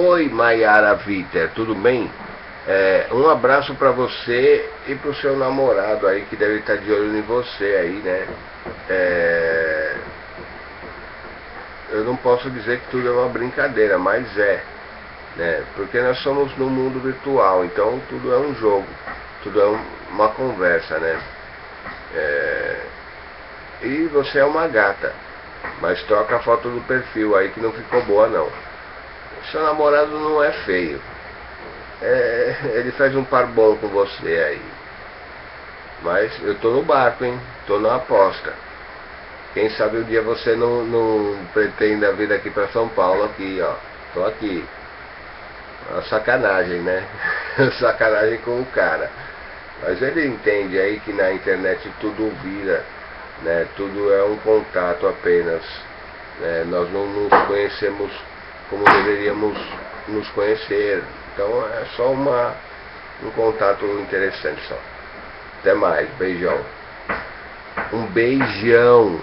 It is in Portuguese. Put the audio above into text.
Oi, Maiara Viter, tudo bem? É, um abraço para você e para o seu namorado aí que deve estar de olho em você aí, né? É, eu não posso dizer que tudo é uma brincadeira, mas é, né? Porque nós somos no mundo virtual, então tudo é um jogo, tudo é um, uma conversa, né? É, e você é uma gata, mas troca a foto do perfil aí que não ficou boa não. Seu namorado não é feio. É, ele faz um par com você aí. Mas eu tô no barco, hein? Tô na aposta. Quem sabe um dia você não, não pretenda vir aqui para São Paulo aqui, ó. Tô aqui. Uma sacanagem, né? sacanagem com o cara. Mas ele entende aí que na internet tudo vira, né? Tudo é um contato apenas. Né? Nós não nos conhecemos como deveríamos nos conhecer. Então é só uma, um contato interessante só. Até mais, beijão. Um beijão.